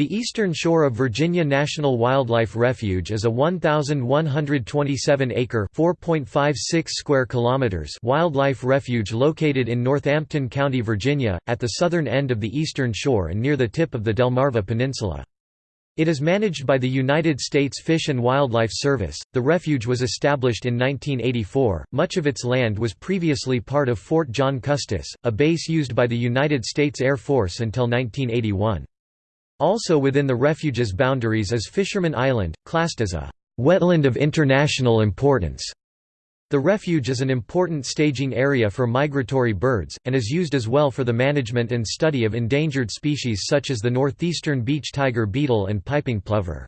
The eastern shore of Virginia National Wildlife Refuge is a 1,127-acre (4.56 square kilometers) wildlife refuge located in Northampton County, Virginia, at the southern end of the eastern shore and near the tip of the Delmarva Peninsula. It is managed by the United States Fish and Wildlife Service. The refuge was established in 1984. Much of its land was previously part of Fort John Custis, a base used by the United States Air Force until 1981. Also within the refuge's boundaries is Fisherman Island, classed as a «wetland of international importance». The refuge is an important staging area for migratory birds, and is used as well for the management and study of endangered species such as the northeastern beach tiger beetle and piping plover.